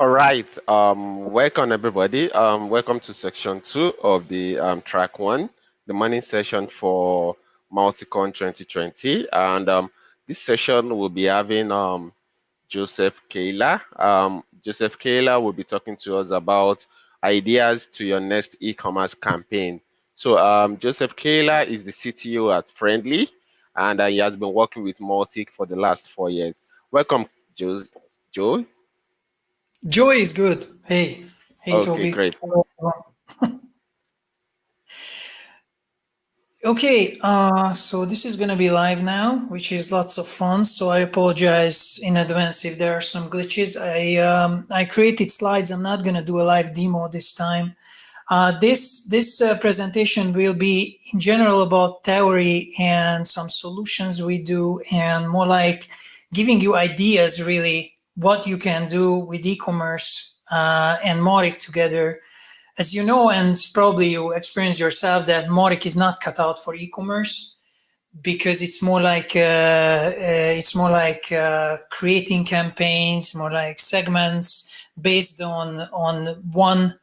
All right. Um, welcome, everybody. Um, welcome to section two of the um, track one, the morning session for MautiCon 2020. And um, this session will be having um, Joseph Keller. Um, Joseph Keller will be talking to us about ideas to your next e-commerce campaign. So Joseph Keller is the CTO at Friendly, and uh, he has been working with Mautic for the last four years. Welcome, Joe. Joe. Joy is good. Hey, hey, okay, Toby. great. okay, uh, so this is going to be live now, which is lots of fun. So I apologize in advance if there are some glitches. I um, I created slides. I'm not going to do a live demo this time. Uh, this this uh, presentation will be in general about theory and some solutions we do and more like giving you ideas really what you can do with e-commerce uh, and Mautic together. As you know, and probably you experienced yourself that Mautic is not cut out for e-commerce because it's more like uh, uh, it's more like uh, creating campaigns, more like segments based on on one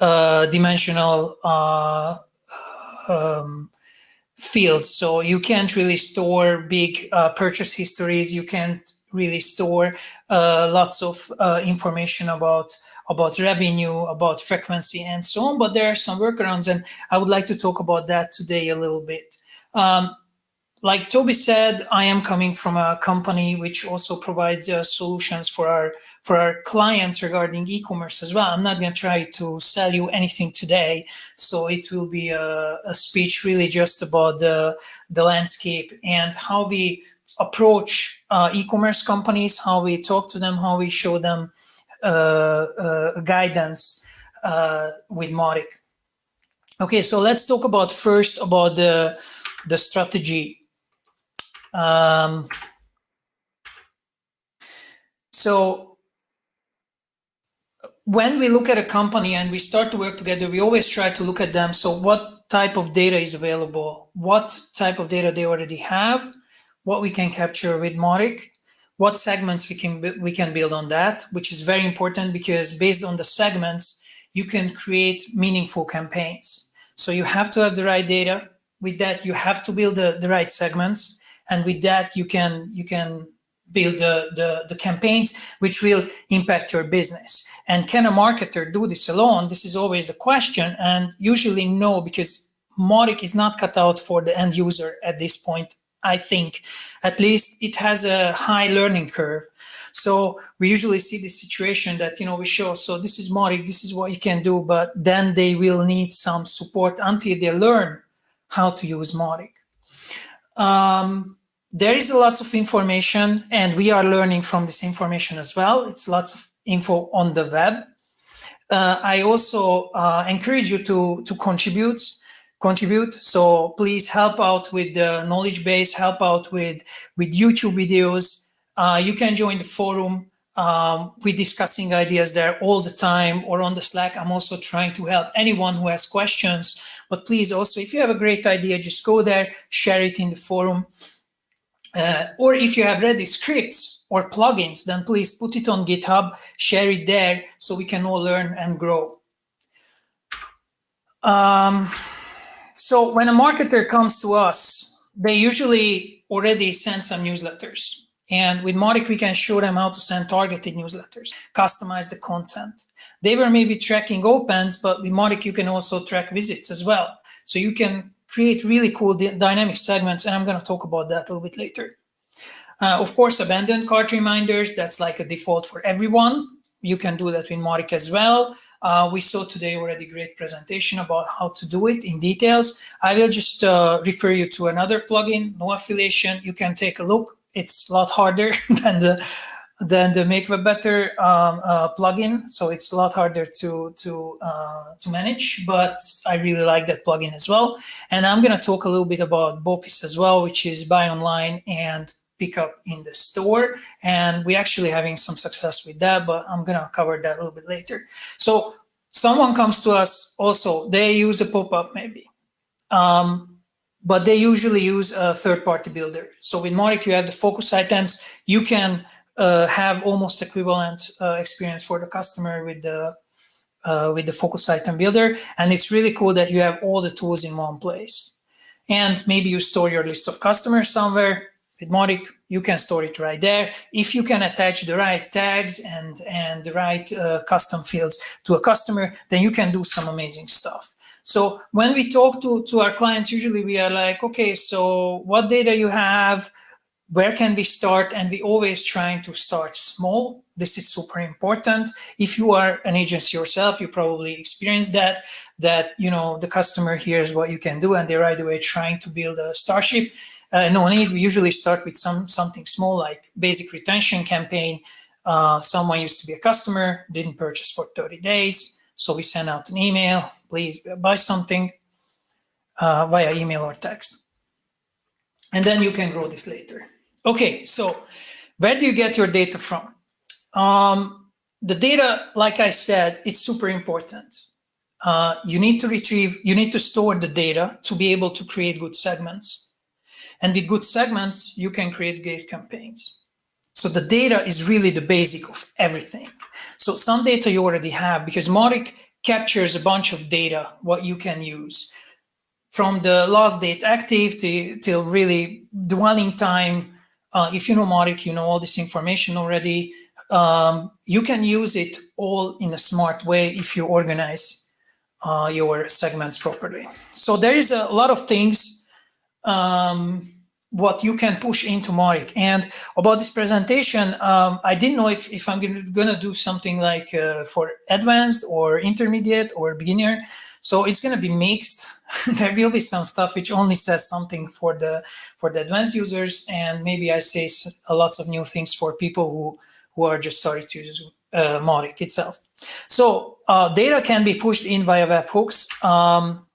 uh, dimensional uh, um, fields. So you can't really store big purchase histories. You can't really store uh, lots of uh, information about about revenue, about frequency, and so on. But there are some workarounds, and I would like to talk about that today a little bit. Um, like Toby said, I am coming from a company which also provides uh, solutions for our for our clients regarding e-commerce as well. I'm not going to try to sell you anything today, so it will be a, a speech really just about the the landscape and how we approach uh, e-commerce companies, how we talk to them, how we show them uh, uh guidance uh, with Mautic. Okay, so let's talk about first about the the strategy um, so when we look at a company and we start to work together, we always try to look at them. So what type of data is available? What type of data they already have? What we can capture with Mautic? What segments we can we can build on that, which is very important because based on the segments, you can create meaningful campaigns. So you have to have the right data. With that, you have to build the, the right segments and with that you can you can build the, the, the campaigns which will impact your business. And can a marketer do this alone? This is always the question and usually no because Mautic is not cut out for the end user at this point. I think at least it has a high learning curve. So we usually see the situation that, you know, we show, so this is Mautic, this is what you can do, but then they will need some support until they learn how to use Mautic. Um, there is lots of information and we are learning from this information as well. It's lots of info on the web. Uh, I also uh, encourage you to, to contribute contribute. So please help out with the knowledge base, help out with, with YouTube videos. Uh, you can join the forum. Um, we're discussing ideas there all the time or on the Slack. I'm also trying to help anyone who has questions. But please also, if you have a great idea, just go there, share it in the forum. Uh, or if you have ready scripts or plugins, then please put it on GitHub, share it there so we can all learn and grow. Um, so when a marketer comes to us, they usually already send some newsletters. And with Mautic, we can show them how to send targeted newsletters, customize the content. They were maybe tracking opens, but with Mautic, you can also track visits as well. So you can create really cool dynamic segments, and I'm going to talk about that a little bit later. Uh, of course, abandoned cart reminders, that's like a default for everyone. You can do that with Mautic as well. Uh, we saw today already great presentation about how to do it in details. I will just uh, refer you to another plugin, no affiliation. You can take a look. It's a lot harder than the than the Make Web Better um, uh, plugin. So it's a lot harder to to uh, to manage, but I really like that plugin as well. And I'm going to talk a little bit about BOPIS as well, which is buy online and pick up in the store. And we're actually having some success with that, but I'm going to cover that a little bit later. So someone comes to us also, they use a pop-up maybe. Um, but they usually use a third-party builder. So with Mautic, you have the focus items. You can uh, have almost equivalent uh, experience for the customer with the uh, with the focus item builder. And it's really cool that you have all the tools in one place. And maybe you store your list of customers somewhere. With Mautic, you can store it right there. If you can attach the right tags and, and the right uh, custom fields to a customer, then you can do some amazing stuff. So when we talk to, to our clients, usually we are like, okay, so what data you have, where can we start? And we always trying to start small. This is super important. If you are an agency yourself, you probably experience that, that, you know, the customer hears what you can do and they're right away trying to build a Starship. Uh, no need, we usually start with some something small like basic retention campaign. Uh, someone used to be a customer, didn't purchase for 30 days. So we send out an email, please buy something uh, via email or text. And then you can grow this later. Okay, so where do you get your data from? Um, the data, like I said, it's super important. Uh, you need to retrieve, you need to store the data to be able to create good segments. And with good segments, you can create great campaigns. So the data is really the basic of everything. So some data you already have because Mautic captures a bunch of data, what you can use from the last date active to, till really dwelling time, uh, if you know Mautic, you know all this information already. Um, you can use it all in a smart way if you organize uh, your segments properly. So there is a lot of things um, what you can push into Mautic. And about this presentation, um, I didn't know if, if I'm going to do something like uh, for advanced or intermediate or beginner. So it's going to be mixed. there will be some stuff which only says something for the for the advanced users, and maybe I say a lots of new things for people who who are just starting to use uh, itself. So uh, data can be pushed in via webhooks. Um,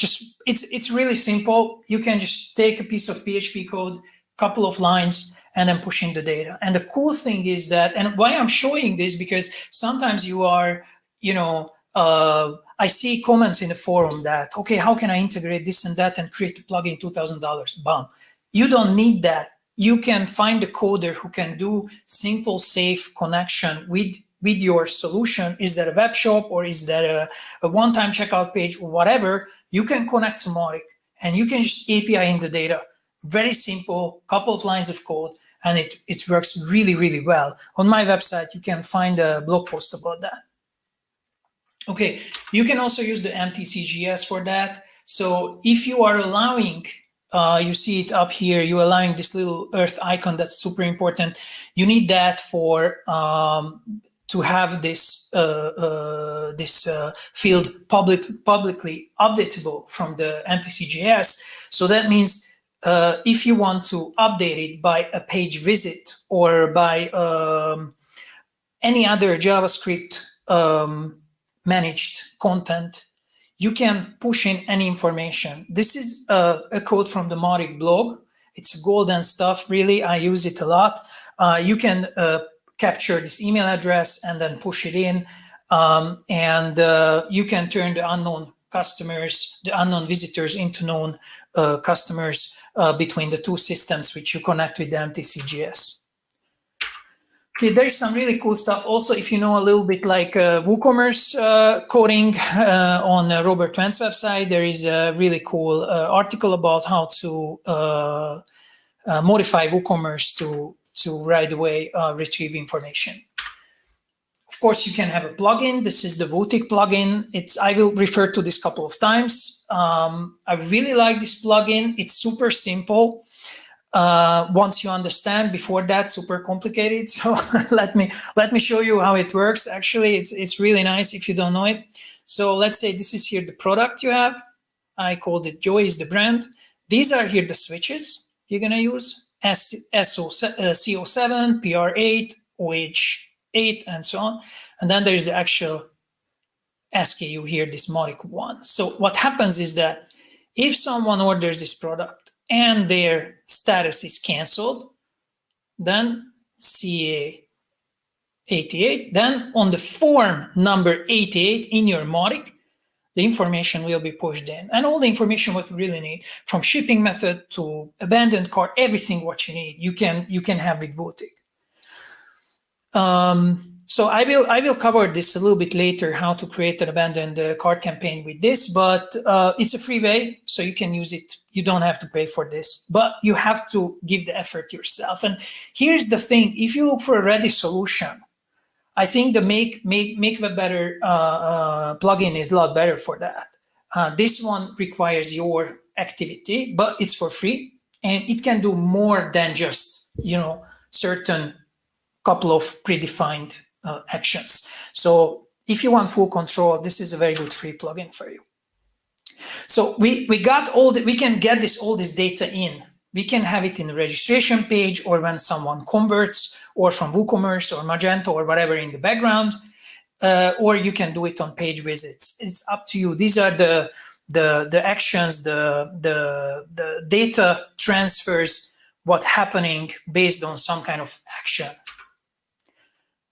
just it's it's really simple. You can just take a piece of PHP code, couple of lines, and then push in the data. And the cool thing is that, and why I'm showing this because sometimes you are, you know, uh, I see comments in the forum that, okay, how can I integrate this and that and create a plugin $2,000? Bam. You don't need that. You can find a coder who can do simple, safe connection with, with your solution. Is that a web shop or is that a, a one-time checkout page or whatever? You can connect to Mautic and you can just API in the data. Very simple, couple of lines of code, and it, it works really, really well. On my website, you can find a blog post about that. Okay, you can also use the mtc.js for that. So if you are allowing, uh, you see it up here, you're allowing this little earth icon, that's super important. You need that for um, to have this uh, uh, this uh, field public publicly updatable from the mtc.js. So that means uh, if you want to update it by a page visit or by um, any other JavaScript um, managed content, you can push in any information. This is a, a quote from the Mautic blog. It's golden stuff, really. I use it a lot. Uh, you can uh, capture this email address and then push it in. Um, and uh, you can turn the unknown customers, the unknown visitors into known uh, customers uh, between the two systems which you connect with the mtc.js. Okay, there is some really cool stuff. Also, if you know a little bit like uh, WooCommerce uh, coding uh, on uh, Robert Wendt's website, there is a really cool uh, article about how to uh, modify WooCommerce to, to right away retrieve information. Of course, you can have a plugin. This is the Wootic plugin. It's I will refer to this couple of times. Um, I really like this plugin. It's super simple uh, once you understand before that super complicated so let me let me show you how it works actually it's it's really nice if you don't know it so let's say this is here the product you have I called it Joy is the brand these are here the switches you're gonna use S SO, uh, CO7 PR8 OH8 and so on. And then there's the actual SKU here this modic one. So what happens is that if someone orders this product and their status is canceled, then CA 88, then on the form number 88 in your Mautic, the information will be pushed in. And all the information what you really need, from shipping method to abandoned cart, everything what you need, you can you can have with Wootic. Um, so I will I will cover this a little bit later how to create an abandoned uh, cart campaign with this, but uh, it's a free way, so you can use it. You don't have to pay for this, but you have to give the effort yourself. And here's the thing: if you look for a ready solution, I think the Make Make Make Web Better uh, uh, plugin is a lot better for that. Uh, this one requires your activity, but it's for free, and it can do more than just you know certain couple of predefined uh, actions. So if you want full control, this is a very good free plugin for you. So we, we got all the, we can get this all this data in. We can have it in the registration page or when someone converts or from WooCommerce or Magento or whatever in the background, uh, or you can do it on page visits. It's up to you. These are the the the actions, the the the data transfers, what's happening based on some kind of action.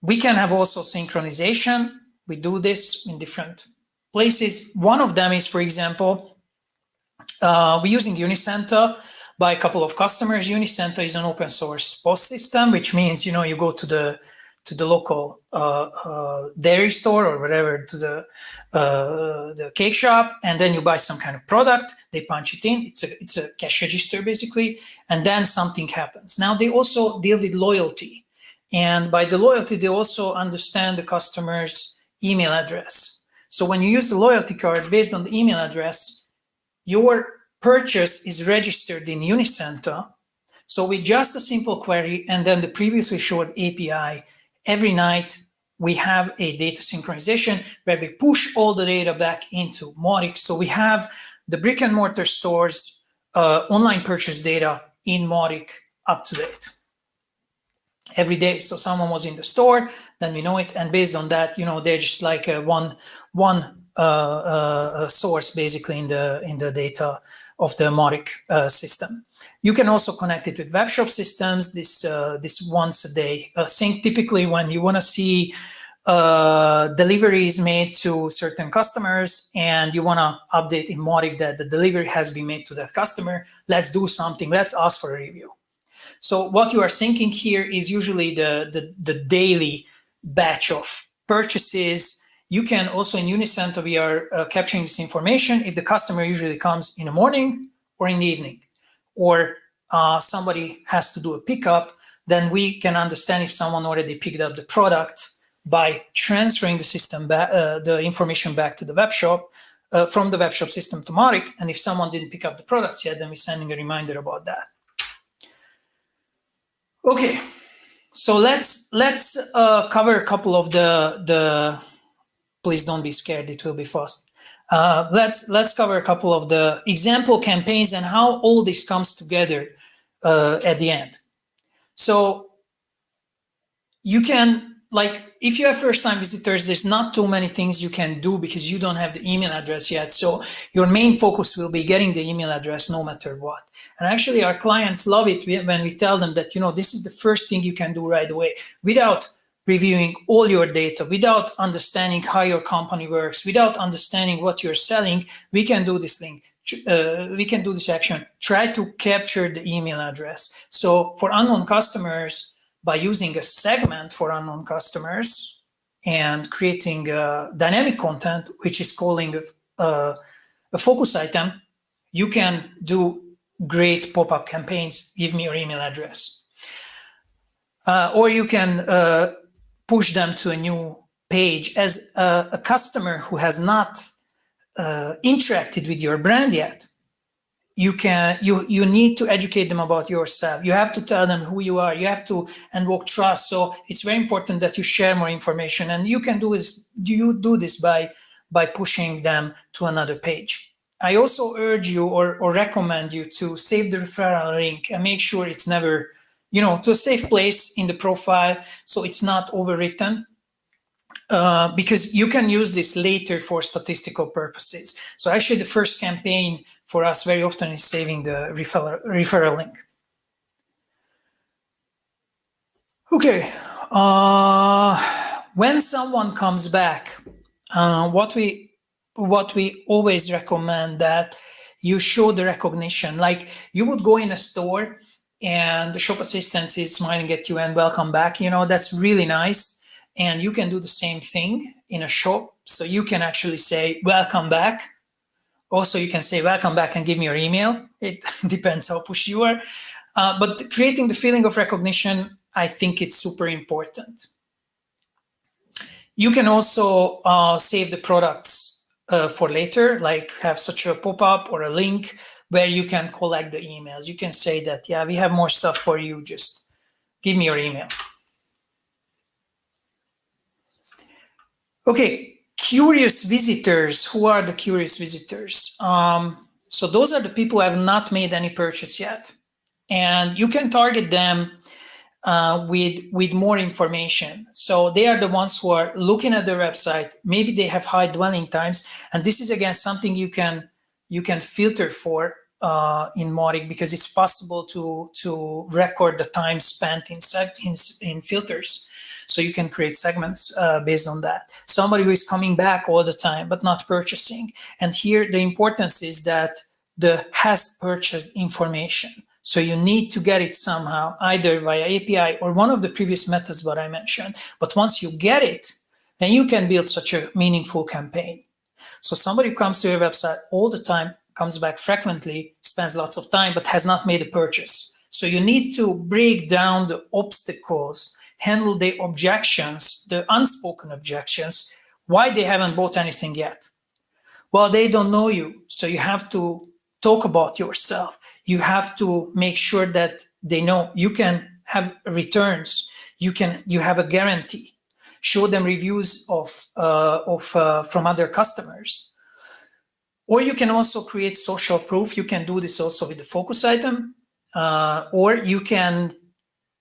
We can have also synchronization. We do this in different places. One of them is, for example, uh, we're using uniCenta by a couple of customers. uniCenta is an open source POS system, which means, you know, you go to the to the local uh, uh, dairy store or whatever, to the uh, the cake shop, and then you buy some kind of product. They punch it in. It's a it's a cash register basically, and then something happens. Now they also deal with loyalty. And by the loyalty, they also understand the customer's email address. So when you use the loyalty card based on the email address, your purchase is registered in uniCenta. So with just a simple query and then the previously showed API, every night we have a data synchronization where we push all the data back into Mautic. So we have the brick and mortar stores uh, online purchase data in Mautic up to date every day. So someone was in the store, then we know it. And based on that, you know, they're just like a one, one uh, uh, source basically in the, in the data of the Mautic uh, system. You can also connect it with web shop systems, this, uh, this once a day uh, sync. Typically when you wanna see uh, deliveries made to certain customers and you wanna update in Mautic that the delivery has been made to that customer, let's do something, let's ask for a review. So what you are syncing here is usually the, the, the daily batch of purchases. You can also in uniCenta, we are uh, capturing this information if the customer usually comes in the morning or in the evening, or uh, somebody has to do a pickup, then we can understand if someone already picked up the product by transferring the system back, uh, the information back to the web shop uh, from the web shop system to Mautic. And if someone didn't pick up the products yet, then we're sending a reminder about that. Okay, so let's let's uh, cover a couple of the the. Please don't be scared; it will be fast. Uh, let's let's cover a couple of the example campaigns and how all this comes together uh, at the end. So you can like if you have first time visitors, there's not too many things you can do because you don't have the email address yet. So your main focus will be getting the email address no matter what. And actually our clients love it when we tell them that, you know, this is the first thing you can do right away without reviewing all your data, without understanding how your company works, without understanding what you're selling, we can do this thing. Uh, we can do this action. Try to capture the email address. So for unknown customers, by using a segment for unknown customers and creating dynamic content, which is calling a, a, a focus item, you can do great pop-up campaigns, give me your email address. Uh, or you can uh, push them to a new page as a, a customer who has not uh, interacted with your brand yet. You can you you need to educate them about yourself. You have to tell them who you are. You have to invoke trust. So it's very important that you share more information and you can do this you do this by by pushing them to another page. I also urge you or, or recommend you to save the referral link and make sure it's never you know to a safe place in the profile so it's not overwritten uh, because you can use this later for statistical purposes. So actually the first campaign for us very often is saving the referral, referral link. Okay, uh, when someone comes back, uh, what we what we always recommend that you show the recognition. Like you would go in a store and the shop assistant is smiling at you and welcome back. You know, that's really nice. And you can do the same thing in a shop. So you can actually say, welcome back. Also, you can say, welcome back and give me your email. It depends how pushy you are. Uh, but creating the feeling of recognition, I think it's super important. You can also uh, save the products uh, for later, like have such a pop-up or a link where you can collect the emails. You can say that, yeah, we have more stuff for you, just give me your email. Okay, curious visitors. Who are the curious visitors? Um, so those are the people who have not made any purchase yet. And you can target them uh, with, with more information. So they are the ones who are looking at the website. Maybe they have high dwelling times. And this is, again, something you can you can filter for uh, in Mautic because it's possible to to record the time spent in in, in filters. So you can create segments uh, based on that. Somebody who is coming back all the time but not purchasing. And here the importance is that the has purchased information. So you need to get it somehow, either via API or one of the previous methods that I mentioned. But once you get it, then you can build such a meaningful campaign. So somebody comes to your website all the time, comes back frequently, spends lots of time, but has not made a purchase. So you need to break down the obstacles, handle the objections, the unspoken objections, why they haven't bought anything yet. Well, they don't know you. So you have to talk about yourself. You have to make sure that they know you can have returns. You can, you have a guarantee show them reviews of, uh, of uh, from other customers. Or you can also create social proof. You can do this also with the focus item. Uh, or you can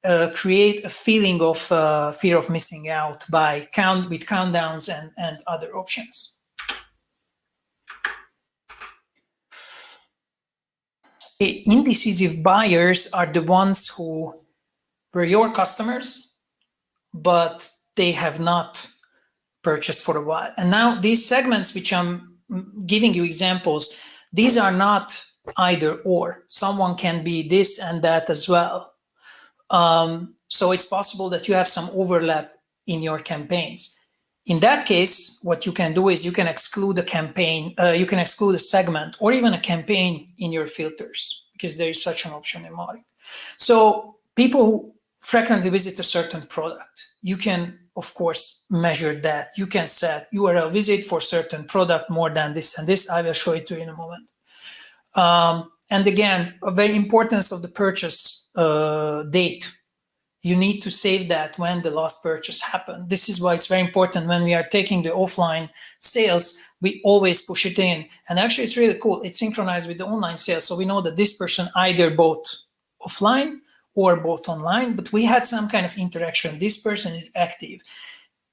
uh, create a feeling of uh, fear of missing out by count with countdowns and, and other options. Indecisive buyers are the ones who were your customers, but they have not purchased for a while. And now these segments, which I'm giving you examples, these are not either or. Someone can be this and that as well. Um, so it's possible that you have some overlap in your campaigns. In that case, what you can do is you can exclude a campaign, uh, you can exclude a segment or even a campaign in your filters because there is such an option in Mautic. So people who frequently visit a certain product, you can of course, measure that. You can set URL visit for certain product more than this and this. I will show it to you in a moment. Um, and again, a very importance of the purchase uh, date. You need to save that when the last purchase happened. This is why it's very important when we are taking the offline sales, we always push it in. And actually, it's really cool. It's synchronized with the online sales. So we know that this person either bought offline or bought online, but we had some kind of interaction. This person is active,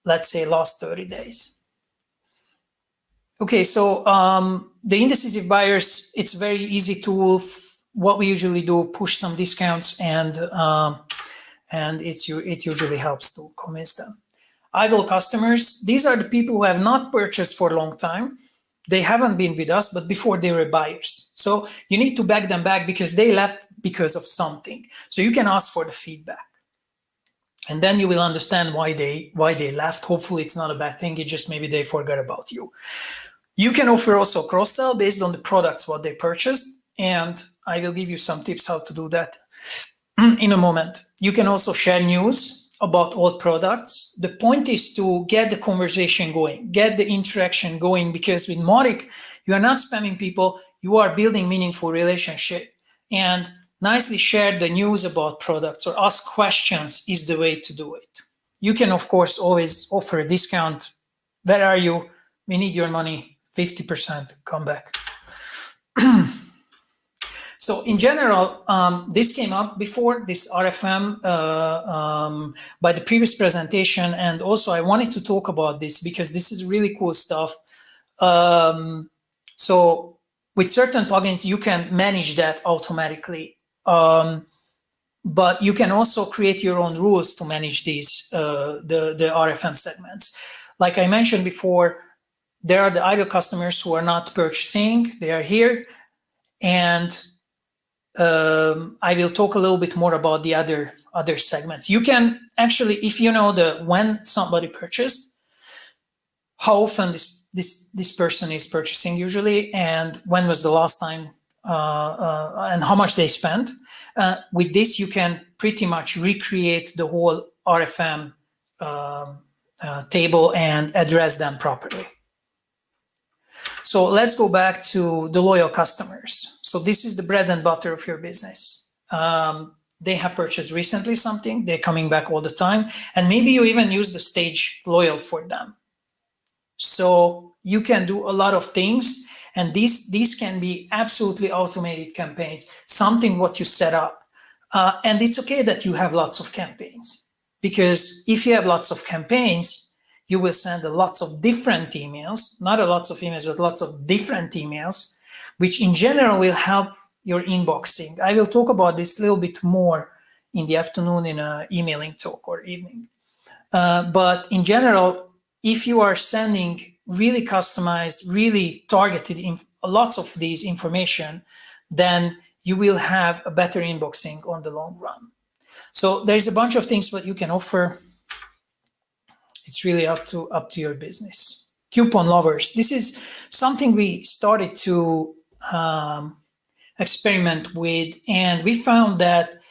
let's say last 30 days. Okay, so um, the indecisive buyers, it's very easy tool. What we usually do, push some discounts and um, and it's it usually helps to convince them. Idle customers, these are the people who have not purchased for a long time they haven't been with us, but before they were buyers. So you need to back them back because they left because of something. So you can ask for the feedback. And then you will understand why they why they left. Hopefully it's not a bad thing. It just maybe they forgot about you. You can offer also cross-sell based on the products what they purchased. And I will give you some tips how to do that in a moment. You can also share news about all products. The point is to get the conversation going, get the interaction going, because with Mautic, you are not spamming people, you are building meaningful relationship. And nicely share the news about products or ask questions is the way to do it. You can, of course, always offer a discount. Where are you? We need your money, 50%, come back. So in general, um, this came up before this RFM uh, um, by the previous presentation. And also I wanted to talk about this because this is really cool stuff. Um, so with certain plugins, you can manage that automatically. Um, but you can also create your own rules to manage these, uh, the, the RFM segments. Like I mentioned before, there are the idle customers who are not purchasing, they are here. And um, I will talk a little bit more about the other other segments. You can actually, if you know the when somebody purchased, how often this this this person is purchasing usually, and when was the last time, and how much they spent. Uh, with this, you can pretty much recreate the whole RFM um, uh, table and address them properly. So let's go back to the loyal customers. So this is the bread and butter of your business. Um, they have purchased recently something, they're coming back all the time, and maybe you even use the stage loyal for them. So you can do a lot of things, and these, these can be absolutely automated campaigns, something what you set up. Uh, and it's okay that you have lots of campaigns, because if you have lots of campaigns, you will send lots of different emails, not a lots of emails, but lots of different emails, which in general will help your inboxing. I will talk about this a little bit more in the afternoon in a emailing talk or evening. Uh, but in general, if you are sending really customized, really targeted in lots of these information, then you will have a better inboxing on the long run. So there's a bunch of things that you can offer. It's really up to up to your business. Coupon lovers. This is something we started to um, experiment with, and we found that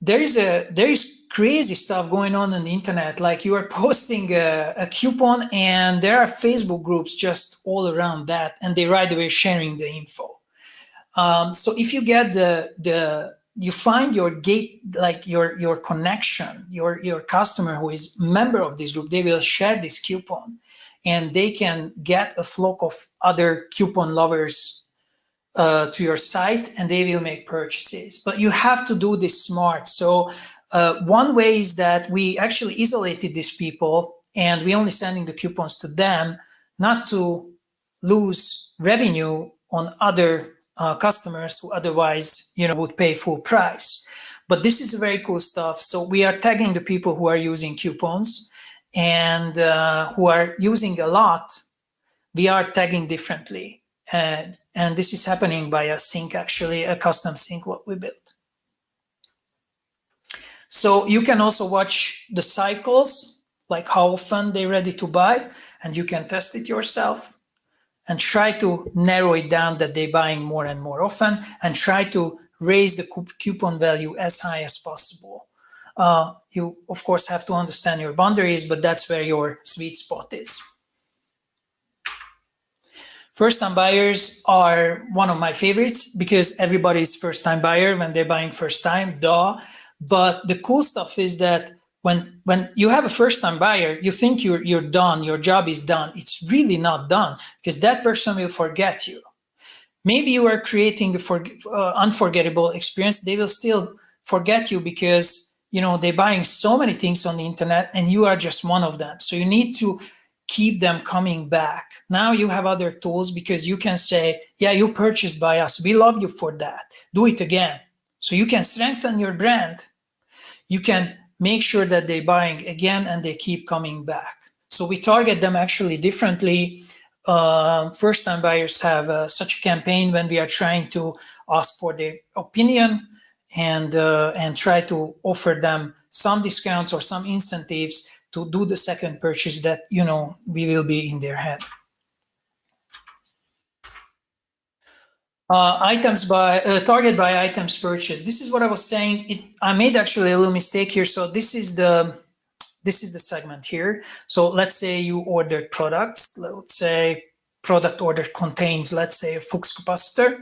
there is a there is crazy stuff going on on the internet. Like you are posting a, a, coupon, and there are Facebook groups just all around that, and they right away sharing the info. Um, so if you get the the you find your gate like your your connection your your customer who is member of this group they will share this coupon and they can get a flock of other coupon lovers uh, to your site and they will make purchases. But you have to do this smart. So uh, one way is that we actually isolated these people and we only sending the coupons to them, not to lose revenue on other uh, customers who otherwise, you know, would pay full price. But this is very cool stuff. So we are tagging the people who are using coupons and uh, who are using a lot. We are tagging differently. And and this is happening by a sync, actually, a custom sync, what we built. So you can also watch the cycles, like how often they're ready to buy, and you can test it yourself and try to narrow it down that they're buying more and more often and try to raise the coupon value as high as possible. Uh, you, of course, have to understand your boundaries, but that's where your sweet spot is. First-time buyers are one of my favorites because everybody's first-time buyer when they're buying first time, duh. But the cool stuff is that when when you have a first-time buyer, you think you're you're done, your job is done. It's really not done because that person will forget you. Maybe you are creating a for, uh, unforgettable experience. They will still forget you because you know they're buying so many things on the internet and you are just one of them. So you need to keep them coming back. Now you have other tools because you can say, yeah, you purchased by us. We love you for that. Do it again. So you can strengthen your brand. You can make sure that they're buying again and they keep coming back. So we target them actually differently. Uh, First-time buyers have uh, such a campaign when we are trying to ask for their opinion and uh, and try to offer them some discounts or some incentives to do the second purchase that, you know, we will be in their head. Uh, items by uh, target by items purchase. This is what I was saying. It, I made actually a little mistake here. So this is the this is the segment here. So let's say you ordered products. Let's say product order contains, let's say, a flux capacitor,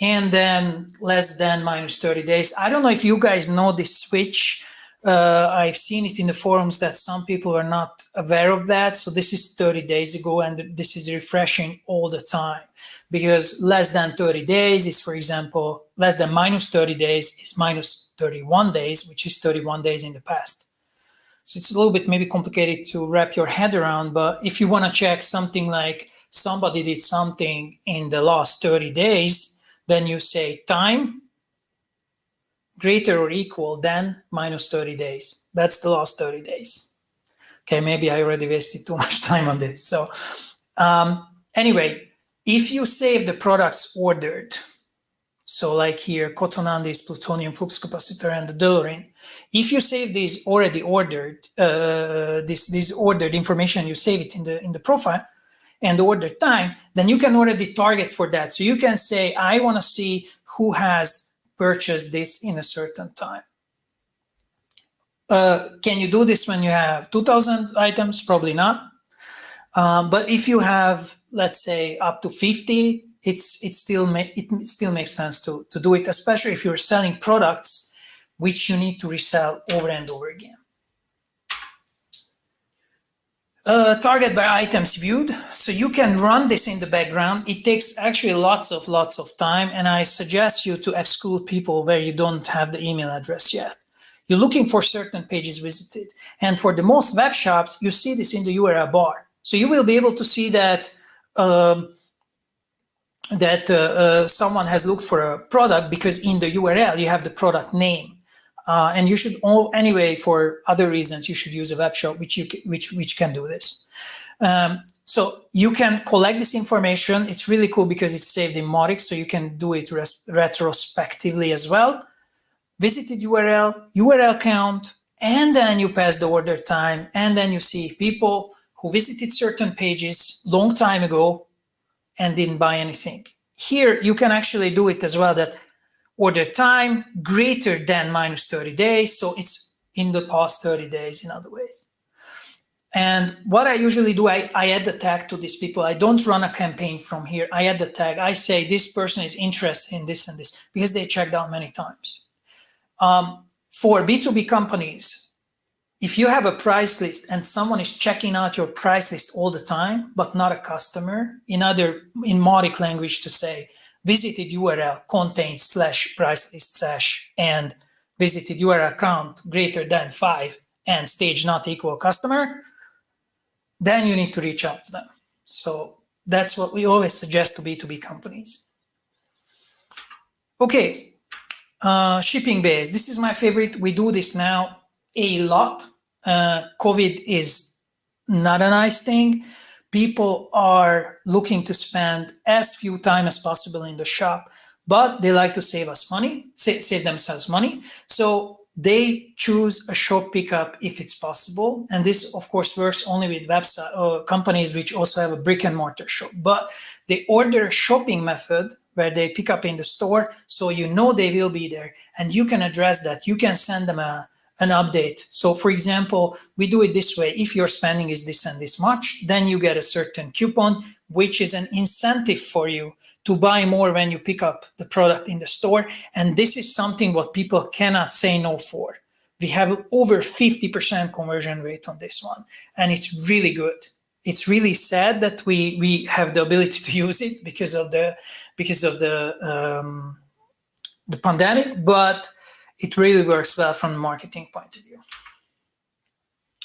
and then less than minus 30 days. I don't know if you guys know this switch uh, I've seen it in the forums that some people are not aware of that. So this is 30 days ago and this is refreshing all the time because less than 30 days is, for example, less than minus 30 days is minus 31 days, which is 31 days in the past. So it's a little bit maybe complicated to wrap your head around, but if you want to check something like somebody did something in the last 30 days, then you say time greater or equal than minus 30 days. That's the last 30 days. Okay, maybe I already wasted too much time on this. So um, anyway, if you save the products ordered, So like here, Cotonandis, plutonium flux capacitor, and the DeLorean. If you save these already ordered, uh, this, this ordered information, you save it in the, in the profile and the order time, then you can already target for that. So you can say, I want to see who has purchased this in a certain time. Uh, can you do this when you have 2000 items? Probably not. Um, but if you have, let's say, up to 50 it's it still make it still makes sense to to do it, especially if you're selling products which you need to resell over and over again. Uh, target by items viewed. So you can run this in the background. It takes actually lots of lots of time, and I suggest you to exclude people where you don't have the email address yet. You're looking for certain pages visited, and for the most web shops, you see this in the URL bar. So you will be able to see that. Um, that uh, uh, someone has looked for a product because in the URL you have the product name. Uh, and you should all anyway for other reasons you should use a web shop which you which which can do this. Um, so you can collect this information. It's really cool because it's saved in Mautic, so you can do it retrospectively as well. Visited URL, URL count, and then you pass the order time, and then you see people who visited certain pages long time ago and didn't buy anything. Here, you can actually do it as well that order time greater than minus 30 days. So it's in the past 30 days in other ways. And what I usually do, I, I add the tag to these people. I don't run a campaign from here. I add the tag. I say this person is interested in this and this because they checked out many times. Um, for B2B companies, if you have a price list and someone is checking out your price list all the time, but not a customer, in other, in Mautic language to say, visited URL contains slash price list slash and visited URL count greater than five and stage not equal customer, then you need to reach out to them. So that's what we always suggest to B2B companies. Okay, uh, shipping base. This is my favorite. We do this now a lot. Uh, COVID is not a nice thing. People are looking to spend as few time as possible in the shop, but they like to save us money, save, save themselves money. So they choose a shop pickup if it's possible. And this, of course, works only with website uh, companies which also have a brick and mortar shop. But they order a shopping method where they pick up in the store, so you know they will be there, and you can address that. You can send them a an update. So for example, we do it this way. If your spending is this and this much, then you get a certain coupon, which is an incentive for you to buy more when you pick up the product in the store. And this is something what people cannot say no for. We have over 50% conversion rate on this one, and it's really good. It's really sad that we we have the ability to use it because of the because of the um, the pandemic, but it really works well from a marketing point of view.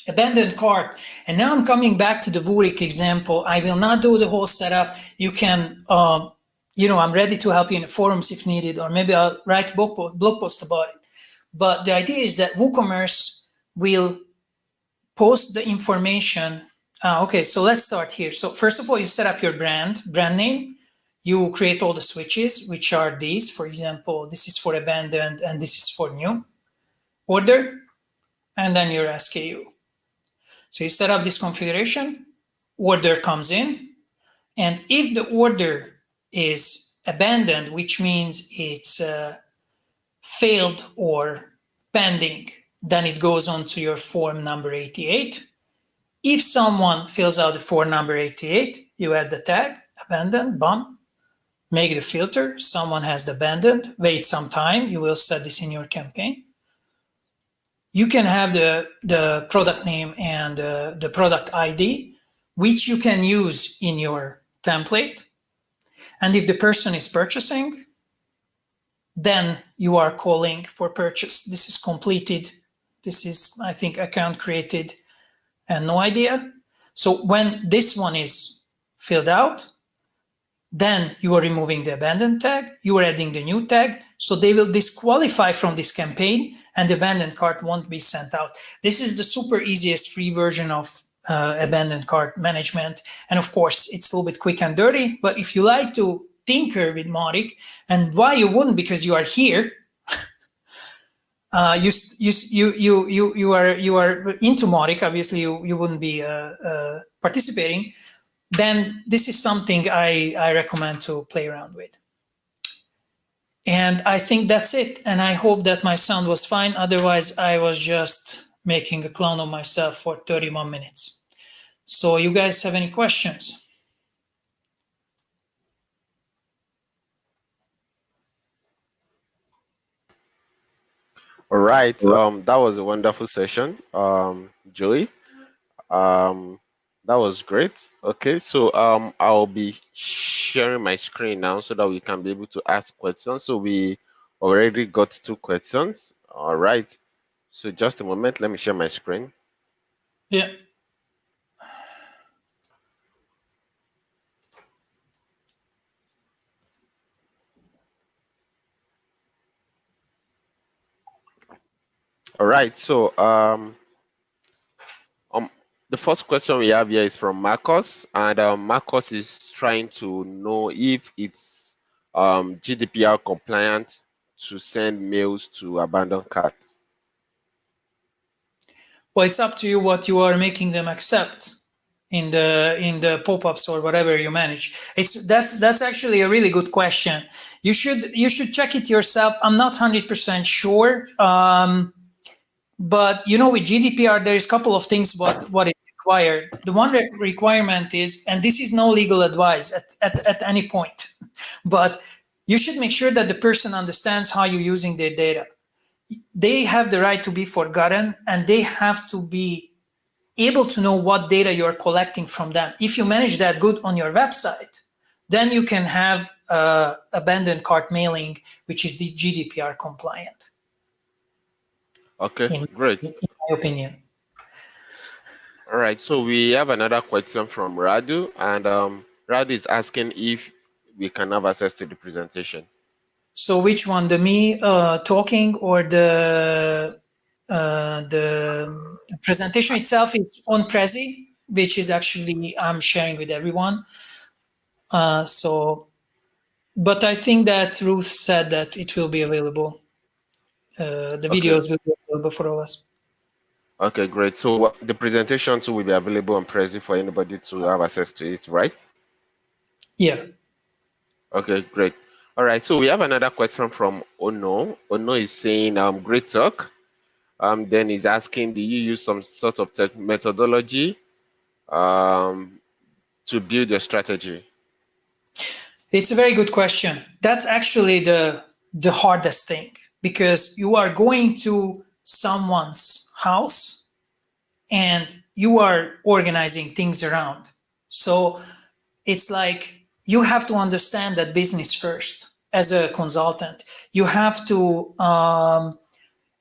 Abandoned cart. And now I'm coming back to the Wootic example. I will not do the whole setup. You can, uh, you know, I'm ready to help you in the forums if needed, or maybe I'll write blog post about it. But the idea is that WooCommerce will post the information. Uh, okay, so let's start here. So first of all, you set up your brand, brand name you will create all the switches, which are these. For example, this is for abandoned and this is for new. Order, and then your SKU. So you set up this configuration, order comes in, and if the order is abandoned, which means it's uh, failed or pending, then it goes on to your form number 88. If someone fills out the form number 88, you add the tag, abandoned, bump, make the filter, someone has abandoned, wait some time, you will set this in your campaign. You can have the, the product name and uh, the product ID, which you can use in your template. And if the person is purchasing, then you are calling for purchase. This is completed. This is, I think, account created and no idea. So when this one is filled out, then you are removing the abandoned tag, you are adding the new tag, so they will disqualify from this campaign and the abandoned cart won't be sent out. This is the super easiest free version of uh, abandoned cart management. And of course, it's a little bit quick and dirty, but if you like to tinker with Mautic. And why you wouldn't? Because you are here. uh, you, you, you, you, you, you are you are into Mautic. Obviously, you, you wouldn't be uh, uh, participating. Then this is something I, I recommend to play around with. And I think that's it. And I hope that my sound was fine. Otherwise, I was just making a clone of myself for 31 minutes. So you guys have any questions? All right. Um, that was a wonderful session, um, Joey. Um, that was great. Okay, so um, I'll be sharing my screen now so that we can be able to ask questions. So we already got two questions. All right. So just a moment. Let me share my screen. Yeah. All right. So um, um, the first question we have here is from Marcos, and um, Marcos is trying to know if it's um, GDPR compliant to send mails to abandoned carts. Well, it's up to you what you are making them accept in the in the pop-ups or whatever you manage. It's that's that's actually a really good question. You should you should check it yourself. I'm not hundred percent sure. Um, but you know, with GDPR, there is a couple of things what what required. The one re requirement is, and this is no legal advice at, at, at any point, but you should make sure that the person understands how you're using their data. They have the right to be forgotten and they have to be able to know what data you're collecting from them. If you manage that good on your website, then you can have uh, abandoned cart mailing, which is the GDPR compliant. Okay, in, great. In my opinion. All right, so we have another question from Radu, and um, Radu is asking if we can have access to the presentation. So which one, the me uh, talking or the uh, the presentation itself is on Prezi, which is actually I'm sharing with everyone. Uh, so, but I think that Ruth said that it will be available. Uh, the videos will be available for all us. Okay, great. So the presentation too will be available on Prezi for anybody to have access to it, right? Yeah. Okay, great. All right, so we have another question from Ono. Ono is saying, um, great talk. Um, then he's asking, do you use some sort of tech methodology um, to build your strategy? It's a very good question. That's actually the the hardest thing because you are going to someone's house and you are organizing things around. So it's like you have to understand that business first as a consultant. You have to, um,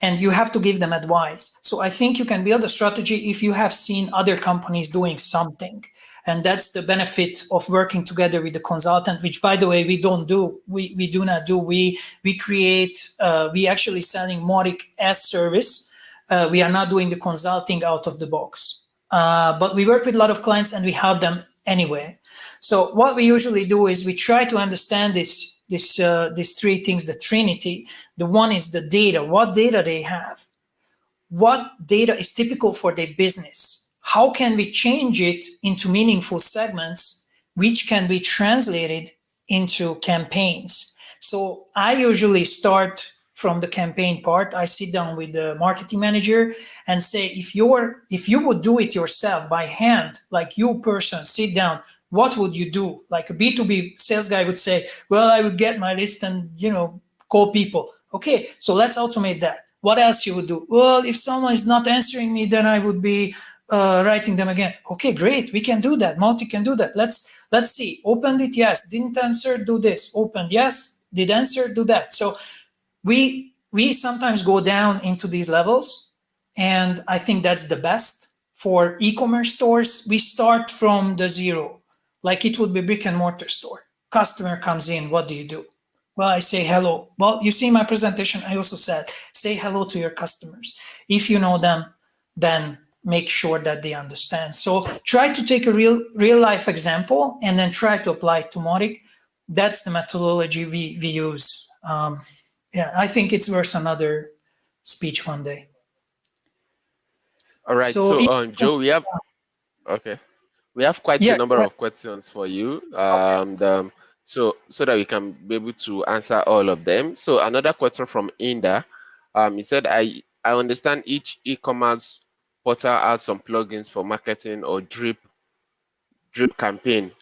and you have to give them advice. So I think you can build a strategy if you have seen other companies doing something. And that's the benefit of working together with the consultant, which by the way, we don't do, we, we do not do. We, we create, uh, we actually selling Mautic as service. Uh, we are not doing the consulting out of the box. Uh, but we work with a lot of clients and we help them anyway. So what we usually do is we try to understand this, this, uh, these three things, the trinity. The one is the data, what data they have, what data is typical for their business, how can we change it into meaningful segments, which can be translated into campaigns. So I usually start from the campaign part. I sit down with the marketing manager and say, if you're, if you would do it yourself by hand, like you person, sit down, what would you do? Like a B2B sales guy would say, well, I would get my list and, you know, call people. Okay, so let's automate that. What else you would do? Well, if someone is not answering me, then I would be uh, writing them again. Okay, great, we can do that. Mautic can do that. Let's let's see. Opened it, yes. Didn't answer, do this. Opened, yes. Did answer, do that. So we we sometimes go down into these levels, and I think that's the best for e-commerce stores. We start from the zero like it would be brick and mortar store. Customer comes in, what do you do? Well, I say hello. Well, you see my presentation, I also said, say hello to your customers. If you know them, then make sure that they understand. So try to take a real real life example and then try to apply it to Mautic. that's the methodology we, we use. Um, yeah, I think it's worth another speech one day. All right. So, so um, Joe, we have okay, we have quite yeah, a number of questions for you. Um, um, so so that we can be able to answer all of them. So another question from Inda. Um, he said, I I understand each e-commerce portal has some plugins for marketing or drip drip campaign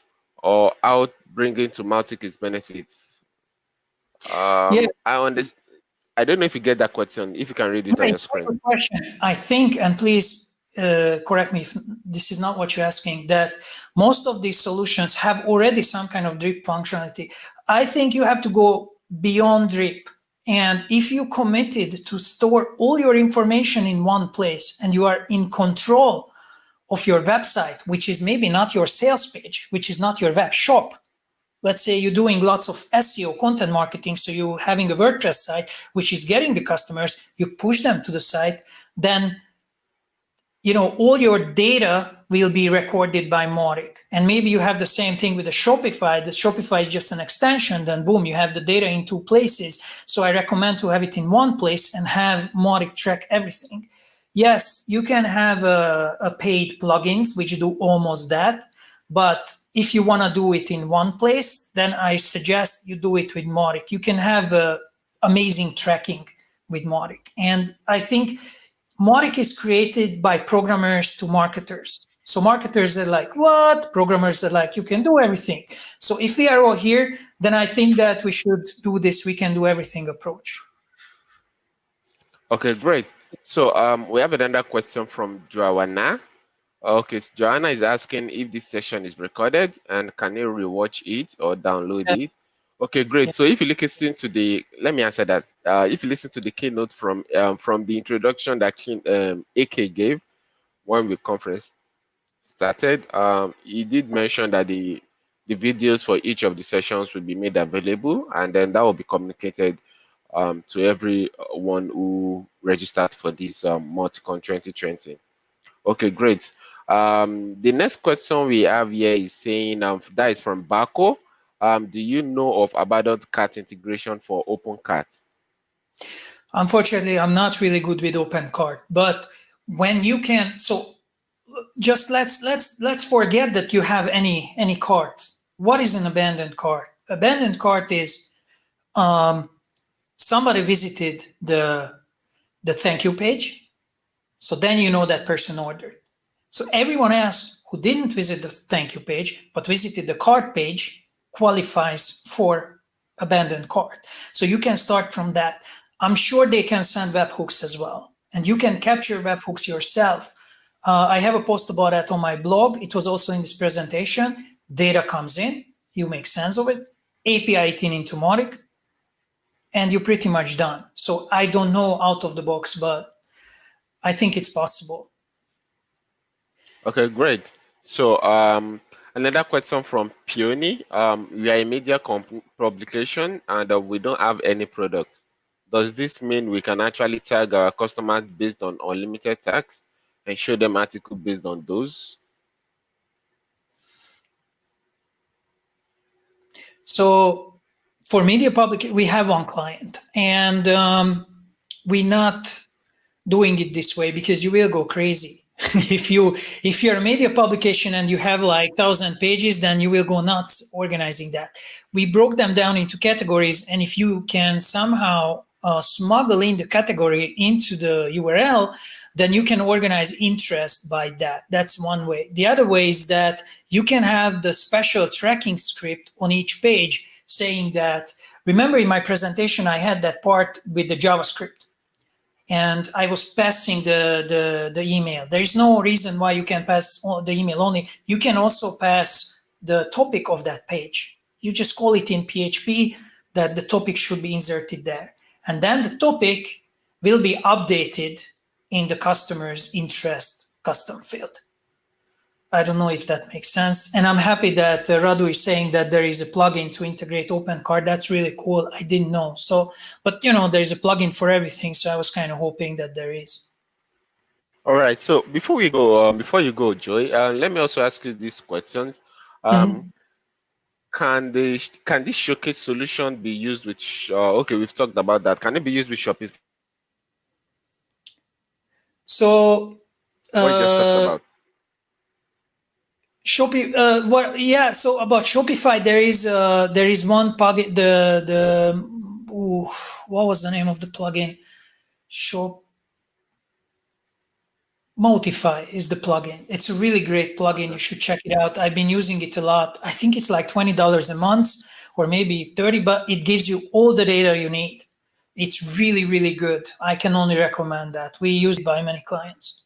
or out bringing to Mautic its benefits. Um, yeah. I understand. I don't know if you get that question. If you can read it on your screen. Question. I think, and please uh, correct me if this is not what you're asking, that most of these solutions have already some kind of drip functionality. I think you have to go beyond drip. And if you committed to store all your information in one place and you are in control of your website, which is maybe not your sales page, which is not your web shop, let's say you're doing lots of SEO content marketing, so you're having a WordPress site, which is getting the customers, you push them to the site, then you know, all your data will be recorded by Mautic. And maybe you have the same thing with the Shopify. The Shopify is just an extension, then boom, you have the data in two places. So I recommend to have it in one place and have Mautic track everything. Yes, you can have a, a paid plugins, which do almost that. But if you want to do it in one place, then I suggest you do it with Mautic. You can have uh, amazing tracking with Mautic. And I think Mautic is created by programmers to marketers. So marketers are like, what? Programmers are like, you can do everything. So if we are all here, then I think that we should do this we can do everything approach. Okay, great. So um, we have another question from Joanna. Okay, so Joanna is asking if this session is recorded and can you rewatch it or download yeah. it? Okay, great. Yeah. So if you listen to the, let me answer that. Uh, if you listen to the keynote from um, from the introduction that um, AK gave when the conference started, um, he did mention that the the videos for each of the sessions will be made available, and then that will be communicated um, to everyone who registered for this um, MautiCon 2020. Okay, great. Um, the next question we have here is saying um, that is from Baco. Um, do you know of abandoned cart integration for OpenCart? Unfortunately, I'm not really good with OpenCart, but when you can, so just let's let's let's forget that you have any any carts. What is an abandoned cart? Abandoned cart is um, somebody visited the the thank you page, so then you know that person ordered. So everyone else who didn't visit the thank you page but visited the cart page qualifies for abandoned cart. So you can start from that. I'm sure they can send webhooks as well. And you can capture webhooks yourself. Uh, I have a post about that on my blog. It was also in this presentation. Data comes in, you make sense of it, API it in into Mautic, and you're pretty much done. So I don't know out of the box, but I think it's possible. Okay, great. So um, Another question from Peony. Um, we are a media publication and uh, we don't have any product. Does this mean we can actually tag our customers based on unlimited tags and show them article based on those? So for media public, we have one client and um, we're not doing it this way because you will go crazy if you if you're a media publication and you have like thousand pages then you will go nuts organizing that. We broke them down into categories and if you can somehow uh, smuggle in the category into the url then you can organize interest by that. That's one way. The other way is that you can have the special tracking script on each page saying that remember in my presentation i had that part with the javascript and I was passing the, the, the email. There is no reason why you can pass the email only. You can also pass the topic of that page. You just call it in PHP that the topic should be inserted there. And then the topic will be updated in the customer's interest custom field. I don't know if that makes sense. And I'm happy that uh, Radu is saying that there is a plugin to integrate OpenCart. That's really cool. I didn't know. So, but you know, there's a plugin for everything. So I was kind of hoping that there is. All right. So before we go, um, before you go, Joy, uh, let me also ask you these questions. Um, mm -hmm. can the can this showcase solution be used with? Uh, okay, we've talked about that. Can it be used with Shopify? So, what you just talked uh, about. Shopify, uh, what, yeah, so about Shopify, there is, uh, there is one plugin, the, the, ooh, what was the name of the plugin? Shop, Mautify is the plugin. It's a really great plugin. You should check it out. I've been using it a lot. I think it's like $20 a month or maybe 30, but it gives you all the data you need. It's really, really good. I can only recommend that. We use it by many clients.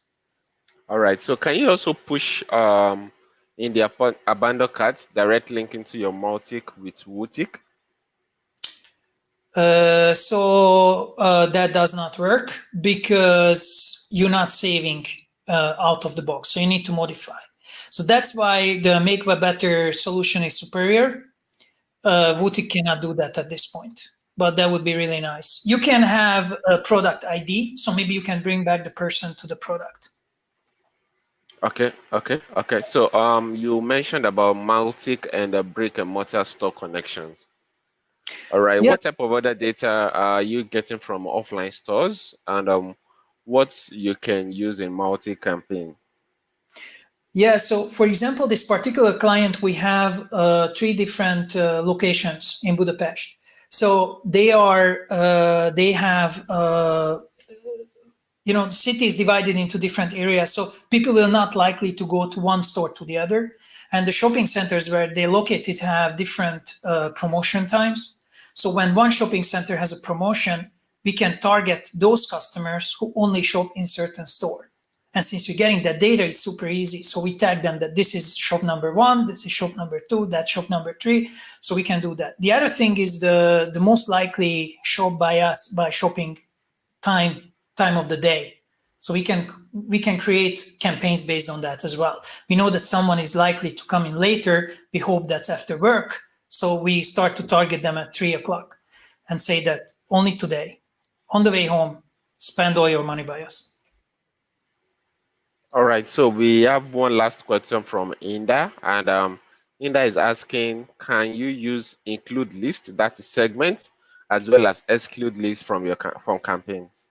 All right. So can you also push um, in the ab- abandoned carts direct link into your Mautic with Wootic? Uh, so uh, that does not work because you're not saving uh, out of the box. So you need to modify. So that's why the Make Web Better solution is superior. Uh, Wootic cannot do that at this point, but that would be really nice. You can have a product ID, so maybe you can bring back the person to the product. Okay, okay, okay. So um, you mentioned about Mautic and the brick and mortar store connections. All right. Yeah. What type of other data are you getting from offline stores, and um, what you can use in Mautic campaign? Yeah, so for example, this particular client, we have uh, three different uh, locations in Budapest. So they are, uh, they have, uh, you know, the city is divided into different areas. So people will not likely to go to one store to the other. And the shopping centers where they located have different uh, promotion times. So when one shopping center has a promotion, we can target those customers who only shop in certain store. And since we're getting that data, it's super easy. So we tag them that this is shop number one, this is shop number two, that's shop number three. So we can do that. The other thing is the, the most likely shop by us by shopping time, time of the day. So we can we can create campaigns based on that as well. We know that someone is likely to come in later. We hope that's after work. So we start to target them at three o'clock and say that only today, on the way home, spend all your money by us. All right. So we have one last question from Inda, and um, Inda is asking, can you use include list that is segment as well as exclude list from your from campaigns?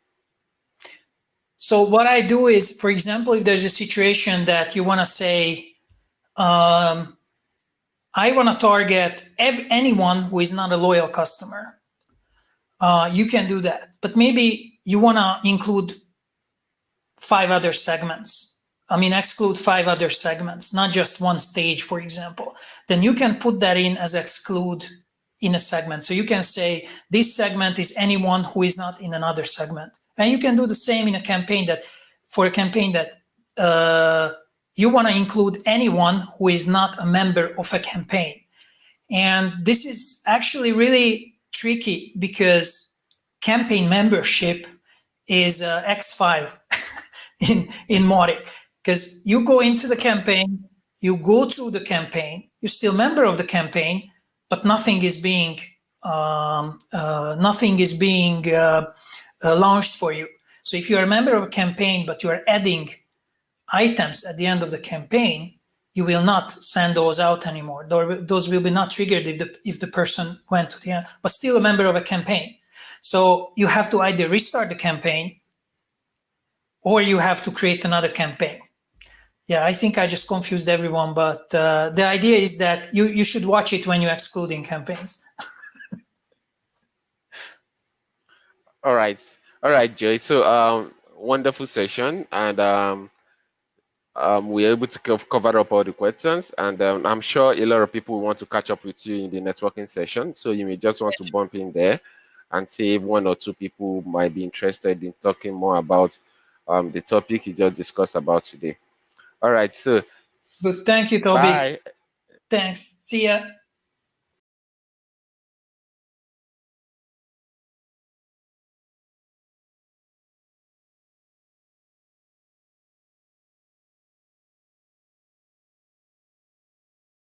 So what I do is, for example, if there's a situation that you want to say, um, I want to target anyone who is not a loyal customer, uh, you can do that. But maybe you want to include five other segments. I mean, exclude five other segments, not just one stage, for example. Then you can put that in as exclude in a segment. So you can say this segment is anyone who is not in another segment. And you can do the same in a campaign that for a campaign that uh, you want to include anyone who is not a member of a campaign. And this is actually really tricky because campaign membership is uh, X file in, in Mautic. Because you go into the campaign, you go through the campaign, you're still member of the campaign, but nothing is being um, uh, nothing is being uh, uh, launched for you. So if you are a member of a campaign, but you are adding items at the end of the campaign, you will not send those out anymore. Those will be not triggered if the, if the person went to the end, but still a member of a campaign. So you have to either restart the campaign or you have to create another campaign. Yeah, I think I just confused everyone, but uh, the idea is that you, you should watch it when you're excluding campaigns. All right. All right, Joy. So um, wonderful session. And um, um, we are able to cover up all the questions. And um, I'm sure a lot of people want to catch up with you in the networking session. So you may just want to bump in there and see if one or two people might be interested in talking more about um, the topic you just discussed about today. All right. So good. Thank you, Toby. Bye. Thanks. See ya.